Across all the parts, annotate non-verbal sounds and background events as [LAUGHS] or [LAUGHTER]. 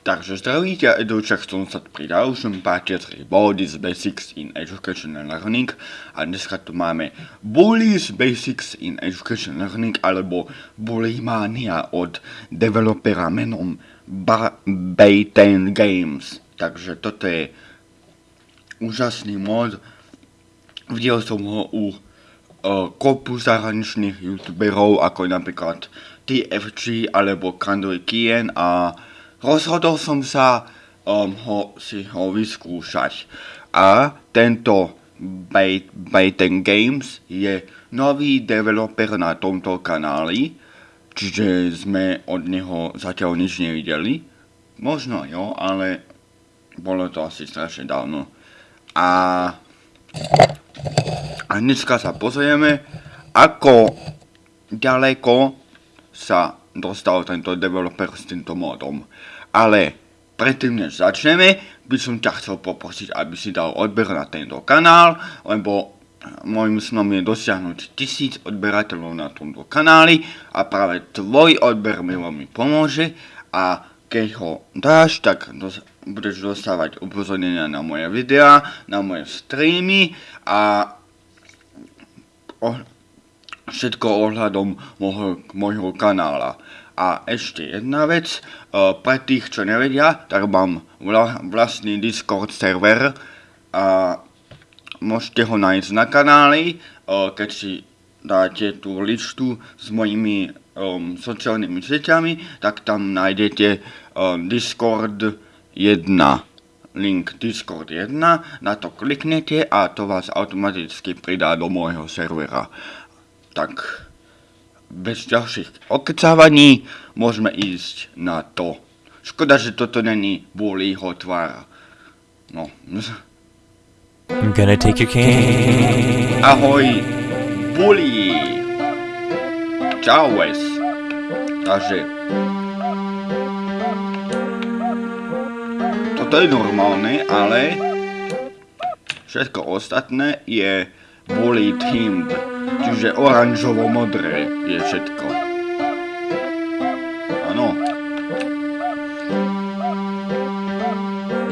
Takže zdravíte, Edučak som sa pri ďalšom páte 3 Bodies Basics in Education and Learning a dneska tu máme Bullies Basics in Education Learning alebo Bullymania od developera menom ba Bayten Games. Takže toto je úžasný mod. Videl som ho u uh, kopu zahraničných youtuberov ako napríklad TFG alebo Kandori Kien a rozhodol som sa um, ho, si ho vyskúšať. A tento Bayten Games je nový developer na tomto kanáli, čiže sme od neho zatiaľ nič nevideli. Možno jo, ale bolo to asi strašne dávno. A, a dneska sa pozrieme, ako ďaleko sa dostal tento developer s týmto modom. Ale predtým, než začneme, by som ťa chcel poprosiť, aby si dal odber na tento kanál, lebo môjim snom je dosiahnuť tisíc odberateľov na tomto kanáli a práve tvoj odber mi veľmi pomôže a keď ho dáš, tak dos- budeš dostávať upozornenia na moje videá, na moje streamy a všetko ohľadom môjho, môjho kanála. A ešte jedna vec, uh, pre tých, čo nevedia, tak mám vla, vlastný Discord server a môžete ho nájsť na kanáli, uh, keď si dáte tú listu s mojimi um, sociálnymi sieťami, tak tam nájdete uh, Discord 1 link Discord 1, na to kliknete a to vás automaticky pridá do môjho servera. Tak bez ďalších okecávaní môžeme ísť na to. Škoda, že toto není Bullyho tvár. No. I'm gonna take your cane. Ahoj, Bully! Čau, Wes. Takže... Toto je normálne, ale... Všetko ostatné je Bully Team. Čiže oranžovo-modré je všetko. Áno.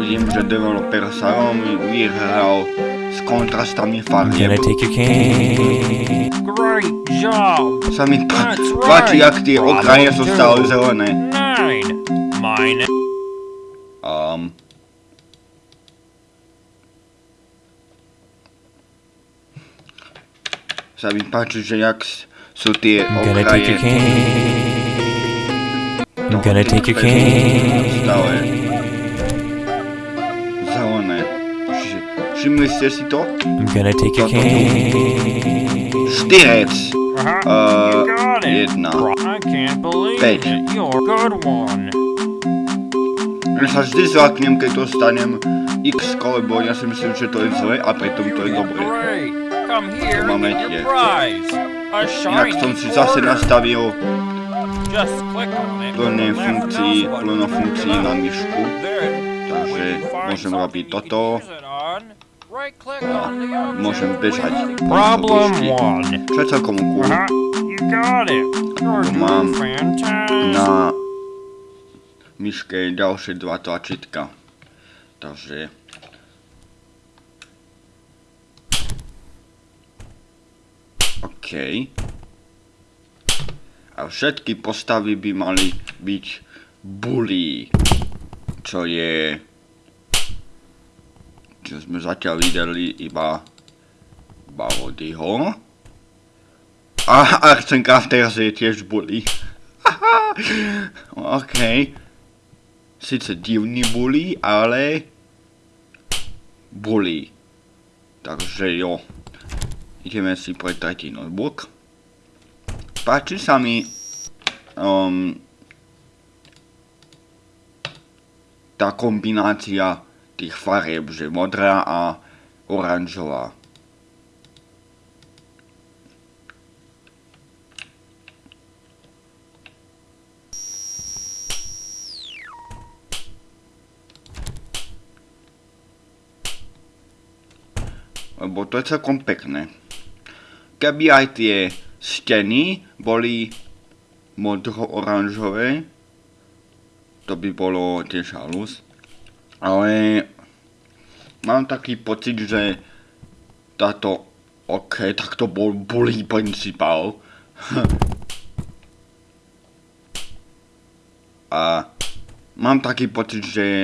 Vidím, že developer sa veľmi vyhral s kontrastami farieb. take your cane. Great job! Sa mi páči, right. ak tie okraje sú stále zelené. Nine. Mine. Sa mi páči, že jak sú tie I'm gonna take your okraje cane. I'm gonna take your stále cane. zelené. Čiže, všimli ste si to? I'm gonna take your cane. Štyrec. Uh, jedna. I can't believe Päť. Ja sa vždy zlaknem, keď dostanem x lebo ja si myslím, že to je zle a pritom to je dobré. Your prize. A Inak som si zase nastavil left funkcií, plno funkcií na myšku. Takže môžem robiť toto. object Môžem bežať. Problem. Čo je celkom cool. Tu mám na myške ďalšie dva tlačítka. Takže... OK. A všetky postavy by mali byť bully. Čo je... Čo sme zatiaľ videli iba... Wodyho. A Arsen Crafters je tiež bully. [LAUGHS] OK. Sice divný bully, ale... Bully. Takže jo. Ideme si pre tretí notebook. Páči sa mi... Um, tá kombinácia tých farieb, že modrá a oranžová. Lebo to je celkom pekné. Keby aj tie steny boli modro-oranžové, to by bolo tiež halus. Ale mám taký pocit, že táto, ok, tak to bol bully principál. [LAUGHS] A mám taký pocit, že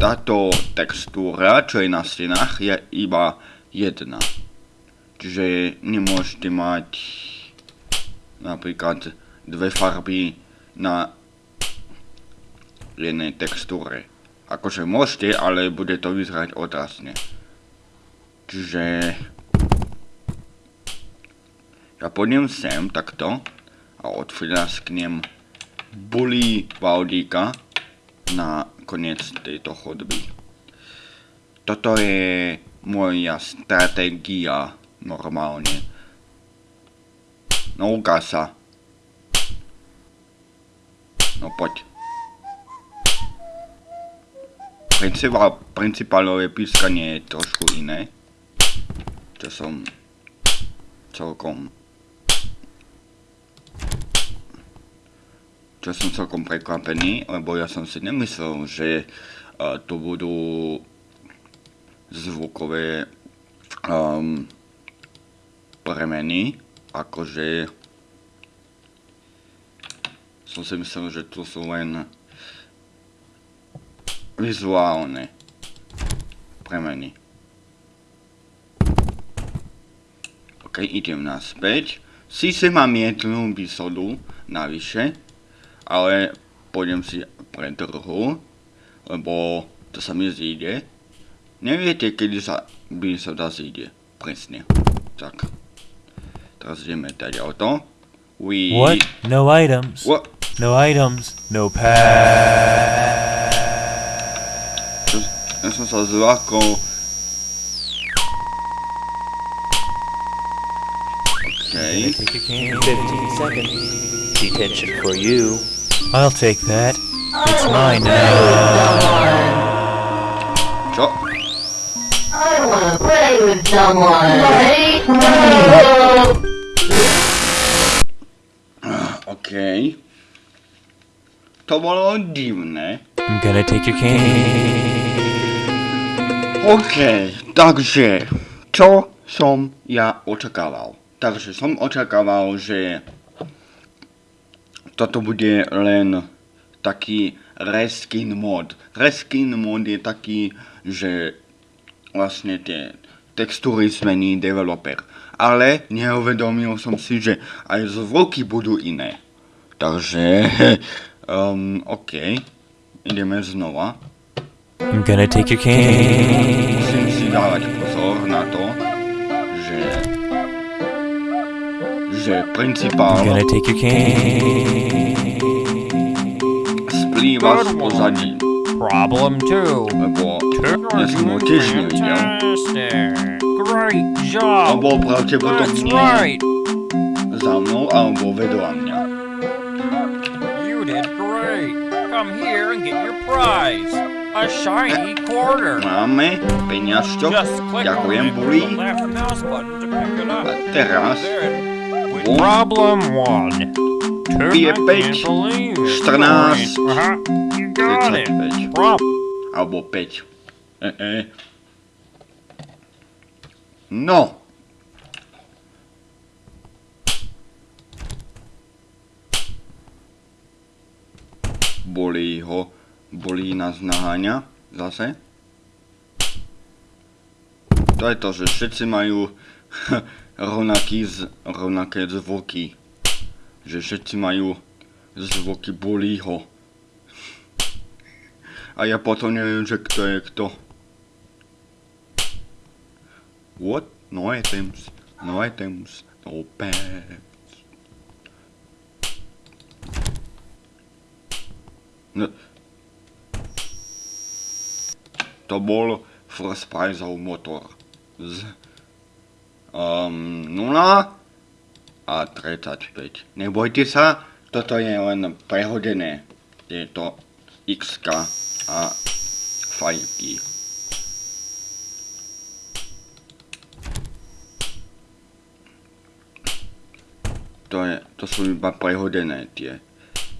táto textúra, čo je na stenách, je iba jedna. Čiže nemôžete mať napríklad dve farby na jednej textúre. Akože môžete, ale bude to vyzerať odrasne. Čiže ja pôjdem sem takto a odfľasknem bulí Valdíka na koniec tejto chodby. Toto je moja stratégia normálne. No ukáž sa. No poď. Principál, principálové pískanie je trošku iné. Čo som celkom čo som celkom prekvapený, lebo ja som si nemyslel, že uh, to budú zvukové um, premeny, akože som si myslel, že to sú len vizuálne premeny. Ok, idem naspäť. Síce mám jednu výsodu navyše, ale pôjdem si pre trhu, lebo to sa mi zíde. Neviete, kedy sa výsoda zíde. Presne. Tak. Teraz ideme dať auto. We... What? No items. What? No items. No pass. Ja som sa zlákol. OK. Take your candy. 15 seconds. Detention for you. I'll take that. It's mine now. Čo? I wanna play with someone. Right? No. OK. To bolo divné. I'm gonna take your candy. OK, takže čo som ja očakával? Takže som očakával, že toto bude len taký reskin mod. Reskin mod je taký, že vlastne tie textúry zmení developer. Ale neuvedomil som si, že aj zvuky budú iné. Takže, [LAUGHS] um, OK, ideme znova. I'm gonna take your candy. Musím si dávať pozor na to, že že principál I'm gonna take your candy. splýva z pozadí, Problem two. lebo ja som ho tiež nevidel. Great job. bol That's pravdepodobne right. za mnou alebo vedľa mňa. Come here and get your prize. A shiny quarter. Máme peňažčok, Just click on ďakujem Bully. A teraz problem one. Two Je I päť, can't believe it. 14, Uh-huh. You got it. 35 Prop. alebo 5. E -e. No. Bolí ho, bolí nás naháňa, zase. To je to, že všetci majú [LAUGHS] rovnaký z, rovnaké zvuky. Že všetci majú zvuky bolího. A ja potom neviem, že kto je kto. What? No items. No items. No pants. No. To bol First Prizeov motor. Z um, 0 a 35. Nebojte sa, toto je len prehodené. Tieto XK a fajky. To, je, to sú iba prehodené tie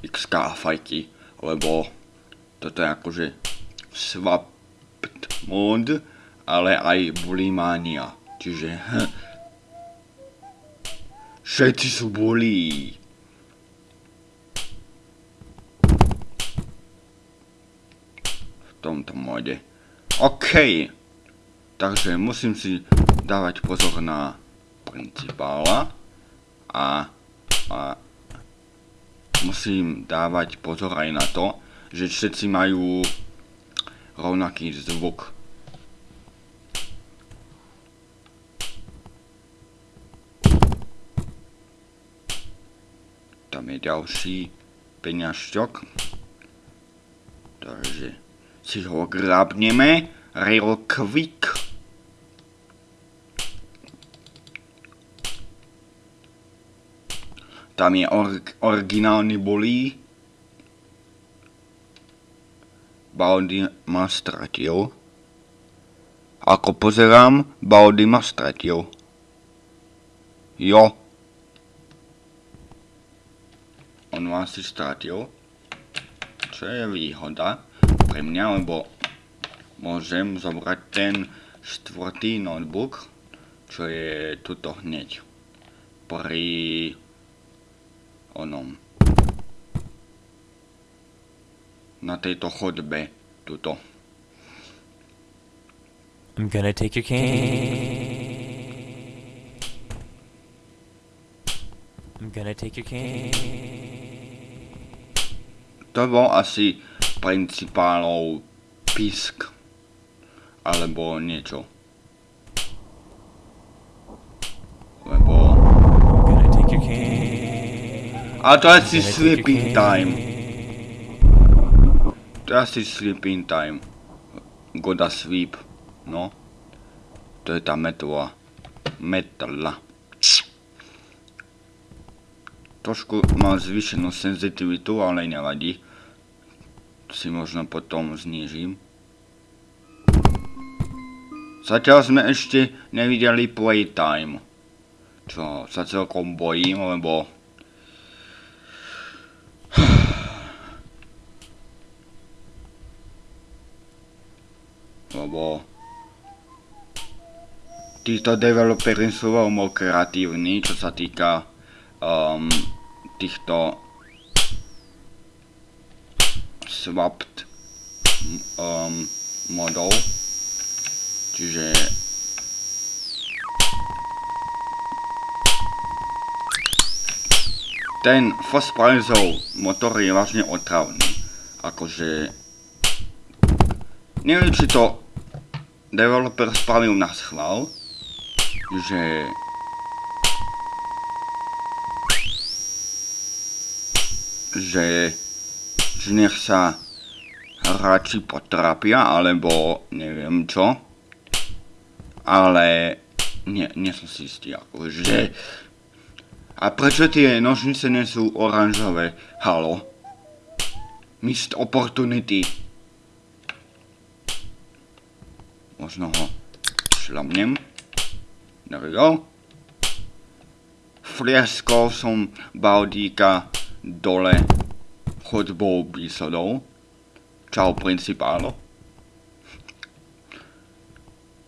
XK a fajky. lebo toto je akože swapped mod, ale aj bulimania. Čiže všetci sú bulí. V tomto mode. OK. Takže musím si dávať pozor na principála a, a musím dávať pozor aj na to, že všetci majú rovnaký zvuk. Tam je ďalší peňažťok. Takže si ho grabneme real quick. Tam je or- originálny bolí. Baldy ma stratil. Ako pozerám, Baldy ma stratil. Jo. On ma asi stratil. Čo je výhoda pre mňa, lebo môžem zobrať ten štvrtý notebook, čo je tuto hneď. Pri onom. Na tejto chodbe, tuto. I'm gonna take your cane. I'm gonna take your cane. To bol asi principálov pisk. Alebo niečo. Lebo... I'm gonna take your cane. A to asi sleeping time. Je asi sleeping time. Goda sleep. No. To je tá metla. Metla. Trošku mám zvýšenú senzitivitu, ale nevadí. To si možno potom znížim. Zatiaľ sme ešte nevideli playtime. Čo sa celkom bojím, lebo lebo títo developeri sú veľmi kreatívni, čo sa týka um, týchto swapped um, modov. Čiže ten First Priceov motor je vážne otravný. Akože neviem, či to developer spravil na schvál, že že, že nech sa hráči potrapia, alebo neviem čo. Ale nie, nie som si istý, akože... A prečo tie nožnice nie sú oranžové? Halo? Missed opportunity. Možno ho šlamnem. There we go. Flieskol som Baudíka dole chodbou výsledov. Čau principálo.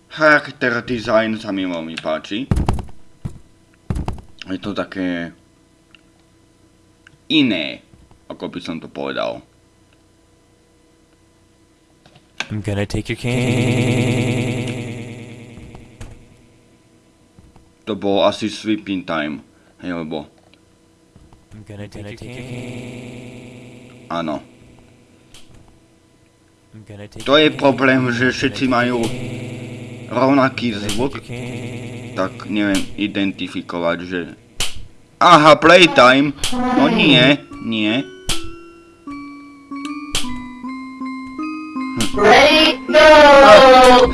Charakter design sa mi veľmi páči. Je to také iné, ako by som to povedal. I'm gonna take your cane. To bolo asi sleeping time. Hej, lebo I'm gonna take your cane. áno. Take To je problém, že všetci majú rovnaký zvuk, Take tak neviem identifikovať, že... Aha, playtime! No nie, nie. Ready, go!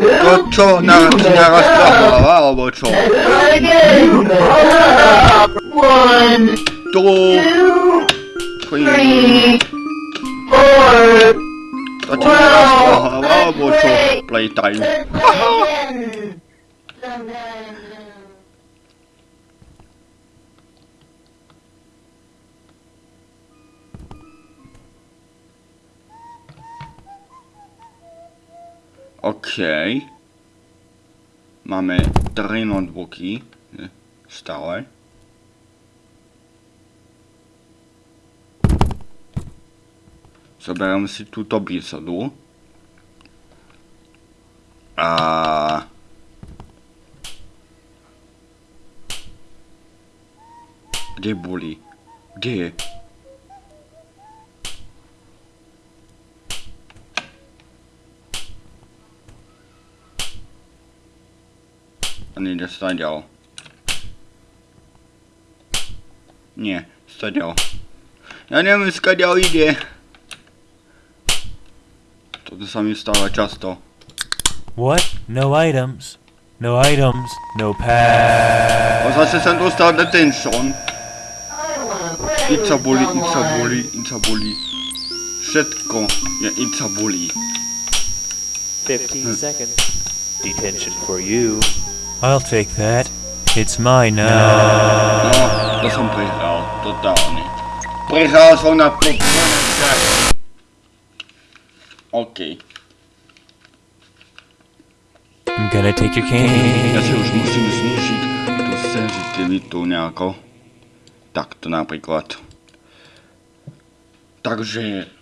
To čo, na, narastla hlava, alebo čo? Again! Up! One, Tu, two, three, three, four, to ti narastla hlava, alebo čo? Playtime. OK. Máme 3 notebooky. Stále. Zoberiem si túto bísodu. A... Kde boli? Kde je? A nejde staďal. Nie, staďal. Ja neviem, skadiaľ ide. Toto sa mi stáva často. What? No items. No items. No pass. O zase som dostal detention. Ica boli, ica boli, ica boli. Všetko je ica boli. 15 seconds. Detention for you. I'll take that. It's mine now. No, to som prehral, totálne. Prehral som na po... OK. I'm gonna take your Ja si cane. už musím znižiť tú senzitivitu nejako. Takto napríklad. Takže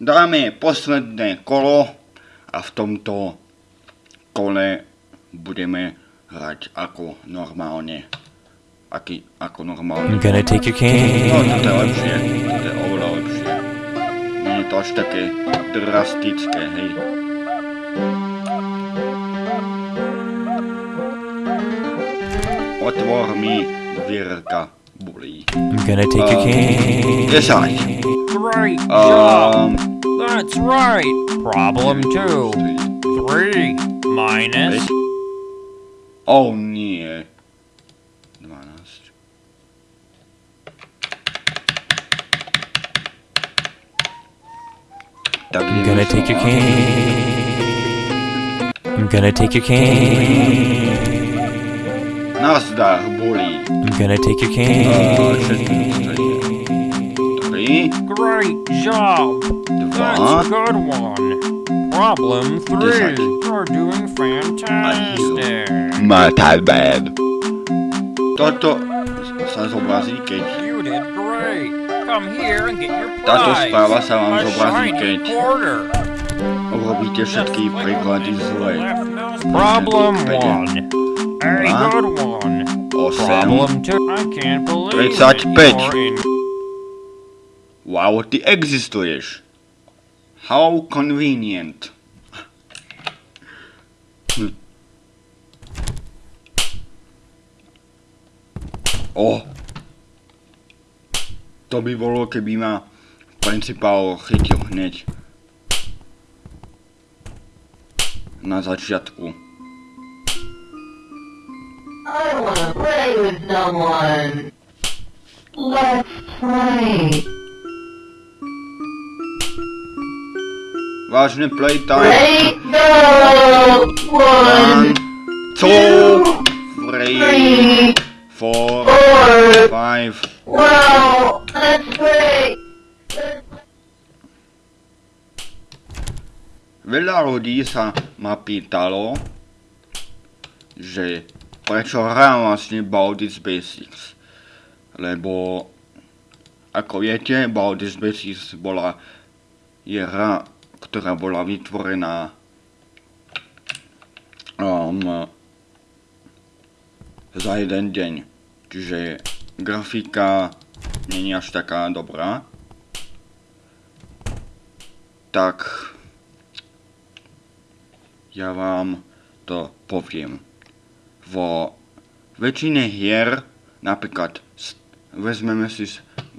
dáme posledné kolo a v tomto kole budeme hrať ako normálne. Aký, ako I'm normálne. gonna take your No, toto je cane. lepšie. Toto je oveľa lepšie. Nie je to až také drastické, hej. Otvor mi dvierka, bulí. I'm gonna take your cane. 10. Great job! Um, That's right! Problem two. Three minus oh nie. 12. Tak I'm gonna take your cane. I'm gonna take your cane. Nazdar, bulí. I'm gonna take your cane. 3, Great job! That's a good one. Problem three. You're doing fantastic. Metal bad. Toto sa zobrazí, keď You did great. Come here and get your Táto prize. správa sa vám zobrazí, keď urobíte všetky príklady zle. Problem Presne. one. A Dva. good one. 8. Problem two. I can't believe it. 35. You're in Wow, ty existuješ. How convenient. Hm. O. To by bolo, keby ma principál chytil hneď. Na začiatku. I wanna play with someone. Let's play. Vážne playtime. Go! One, two, three, four, five. Wow, that's great. Veľa ľudí sa ma pýtalo, že prečo hrám vlastne Baldur's Basics. Lebo, ako viete, Baldur's Basics bola, je hra, ktorá bola vytvorená um, za jeden deň. Čiže grafika je až taká dobrá. Tak ja vám to poviem. Vo väčšine hier, napríklad vezmeme si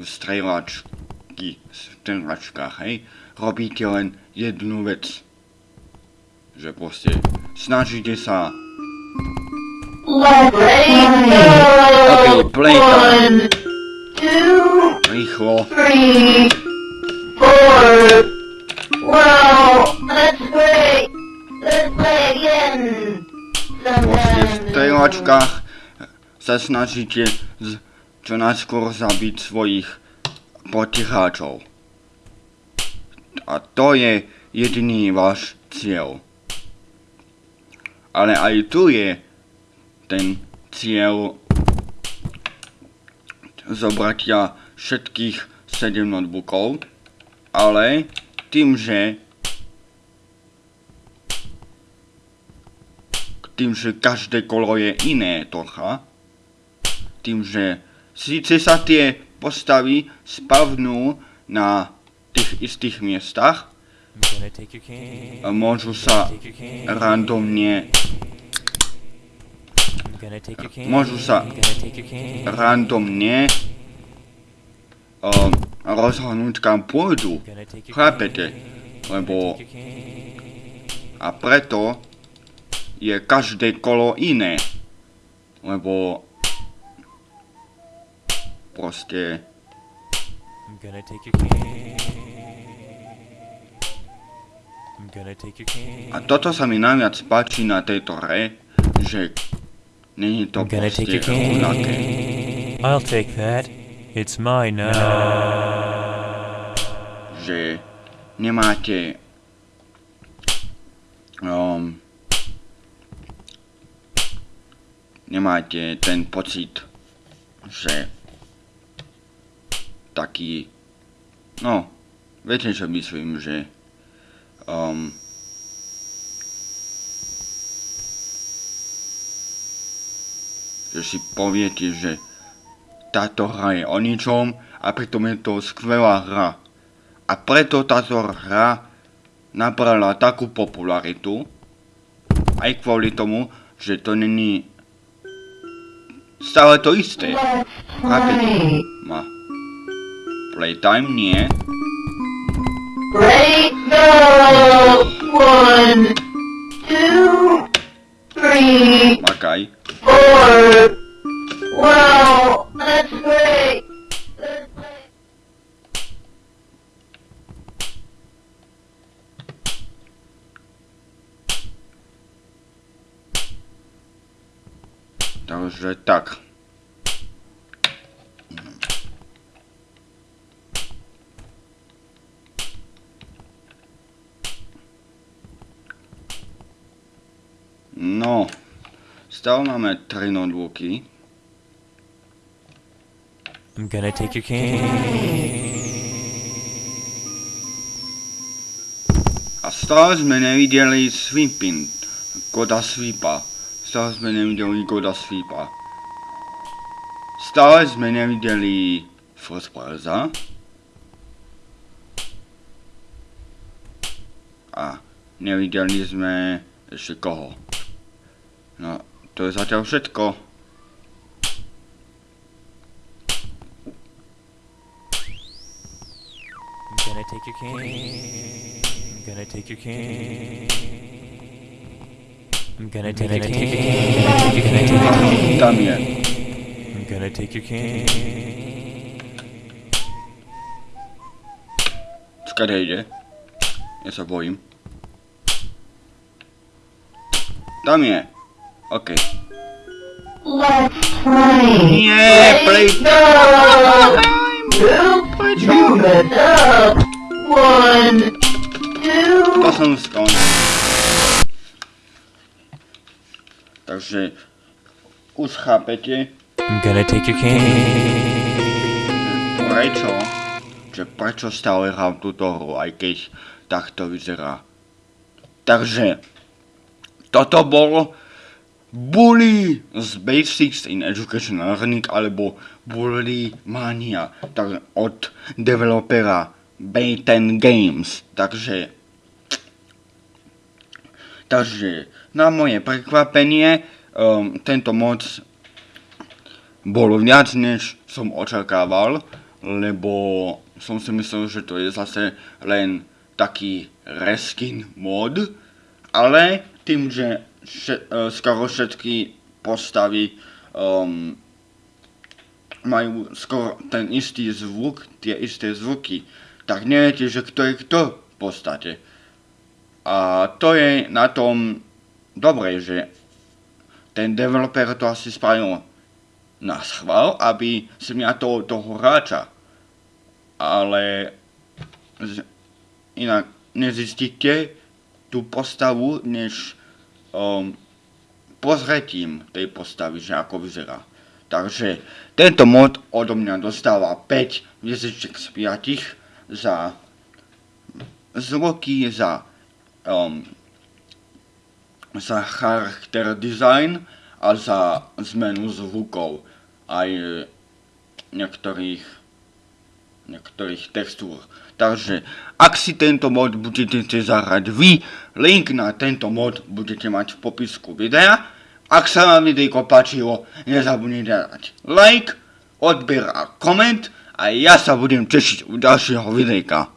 strelačky, v strelačkách, hej, robíte len jednu vec. Že proste snažíte sa Let's Okay, two, rýchlo three, four. Wow, that's great. Let's play again. proste v strelačkách sa snažíte z, čo najskôr zabiť svojich protiháčov. A to je jediný váš cieľ. ale aj tu je ten cieľ zobratia všetkých 7 notebookov, ale tým, že tým, že každé kolo je iné trocha, tým, že síce sa tie postavy spavnú na tých istých miestach, môžu sa randomne, môžu sa randomne um, rozhodnúť kam pôjdu. Chápete? Lebo a preto je každé kolo iné. Lebo proste I'm gonna take your cane. I'm gonna take your cane. A toto sa mi najviac páči na tejto hre, že není to proste rovnaké. I'll take that. It's mine now. že nemáte um, nemáte ten pocit, že taký no, viete čo myslím, že um, že si poviete, že táto hra je o ničom a pritom je to skvelá hra. A preto táto hra nabrala takú popularitu, aj kvôli tomu, že to není stále to isté. Chápete? Ma. Playtime nie. Ready, go! One, two, three, Makaj. four. Wow, that's great. Takže tak. No, stále máme 3 notebooky. I'm gonna take your cane. A stále sme nevideli Sweepin, Goda Sweepa. Stále sme nevideli Goda Sweepa. Stále sme nevideli First Playersa. A nevideli sme ešte koho. No, to je zatiaľ všetko. I'm gonna take your cane. Gonna take your cane. I'm gonna take your cane. Tam je. I'm gonna take your cane. Skade ide? Ja sa bojím. Tam je. OK. Let's play. Nie, play... Go! Two, move it up. One, two. To som skončil. Takže už chápete, I'm gonna take your cane. prečo, že prečo stále hrám túto hru, aj keď takto vyzerá. Takže, toto bol Bully z Basics in Education Learning, alebo Bully Mania, tak od developera Bayten Games. Takže, takže, na moje prekvapenie, um, tento mod bol viac než som očakával, lebo som si myslel, že to je zase len taký reskin mod, ale tým, že še, uh, skoro všetky postavy um, majú skoro ten istý zvuk, tie isté zvuky, tak neviete, že kto je kto v podstate. A to je na tom dobre, že ten developer to asi spravil na schvál, aby ja toho, toho hráča. Ale z, inak nezistíte tú postavu, než um, pozretím tej postavy, že ako vyzerá. Takže tento mod odo mňa dostáva 5 hviezdičiek z 5 za zvuky, za, um, za charakter design a za zmenu zvukov aj niektorých, niektorých textúr. Takže ak si tento mod budete zahrať vy, link na tento mod budete mať v popisku videa. Ak sa vám videjko páčilo, nezabudnite dať like, odber a koment a ja sa budem tešiť u ďalšieho videjka.